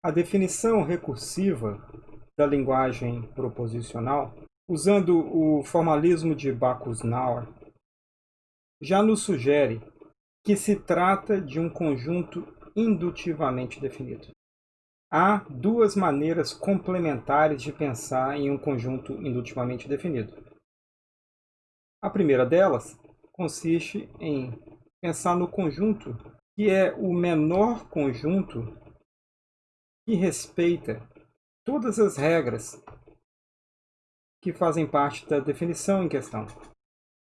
A definição recursiva da linguagem proposicional, usando o formalismo de Backus-Naur, já nos sugere que se trata de um conjunto indutivamente definido. Há duas maneiras complementares de pensar em um conjunto indutivamente definido. A primeira delas consiste em pensar no conjunto que é o menor conjunto que respeita todas as regras que fazem parte da definição em questão.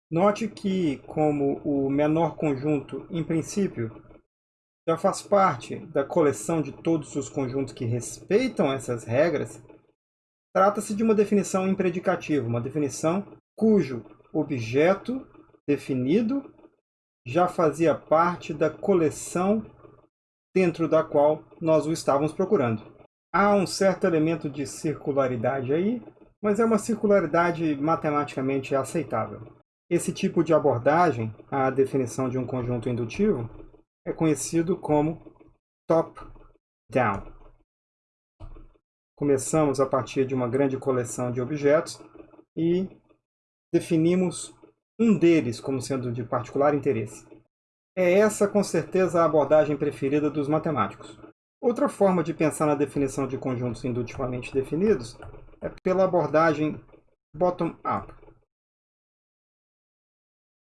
Note que, como o menor conjunto, em princípio, já faz parte da coleção de todos os conjuntos que respeitam essas regras, trata-se de uma definição impredicativa, uma definição cujo objeto definido já fazia parte da coleção dentro da qual nós o estávamos procurando. Há um certo elemento de circularidade aí, mas é uma circularidade matematicamente aceitável. Esse tipo de abordagem, a definição de um conjunto indutivo, é conhecido como top-down. Começamos a partir de uma grande coleção de objetos e definimos um deles como sendo de particular interesse. É essa, com certeza, a abordagem preferida dos matemáticos. Outra forma de pensar na definição de conjuntos indutivamente definidos é pela abordagem bottom-up.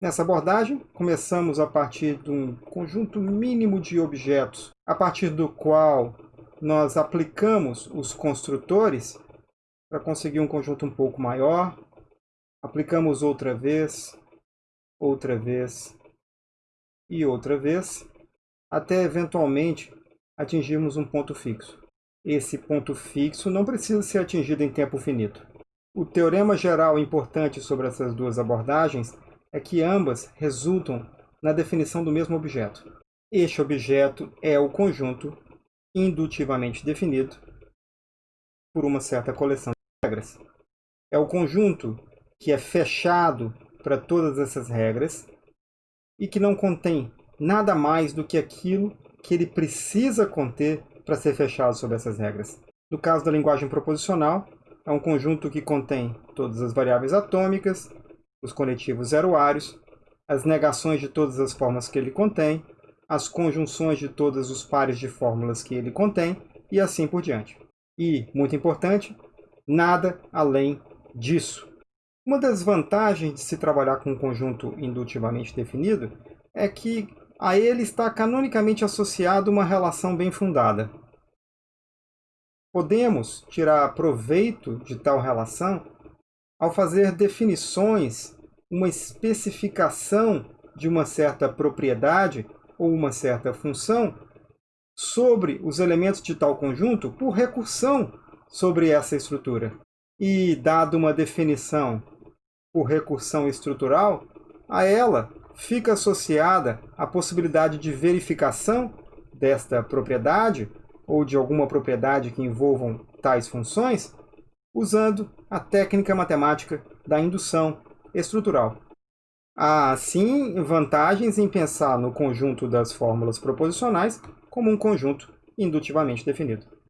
Nessa abordagem, começamos a partir de um conjunto mínimo de objetos, a partir do qual nós aplicamos os construtores para conseguir um conjunto um pouco maior. Aplicamos outra vez, outra vez e outra vez, até eventualmente atingirmos um ponto fixo. Esse ponto fixo não precisa ser atingido em tempo finito. O teorema geral importante sobre essas duas abordagens é que ambas resultam na definição do mesmo objeto. Este objeto é o conjunto indutivamente definido por uma certa coleção de regras. É o conjunto que é fechado para todas essas regras e que não contém nada mais do que aquilo que ele precisa conter para ser fechado sobre essas regras. No caso da linguagem proposicional, é um conjunto que contém todas as variáveis atômicas, os conetivos zeroários, as negações de todas as formas que ele contém, as conjunções de todos os pares de fórmulas que ele contém e assim por diante. E, muito importante, nada além disso. Uma das vantagens de se trabalhar com um conjunto indutivamente definido é que a ele está canonicamente associado uma relação bem fundada. Podemos tirar proveito de tal relação ao fazer definições, uma especificação de uma certa propriedade ou uma certa função sobre os elementos de tal conjunto por recursão sobre essa estrutura. E, dado uma definição por recursão estrutural, a ela fica associada a possibilidade de verificação desta propriedade ou de alguma propriedade que envolvam tais funções, usando a técnica matemática da indução estrutural. Há, sim, vantagens em pensar no conjunto das fórmulas proposicionais como um conjunto indutivamente definido.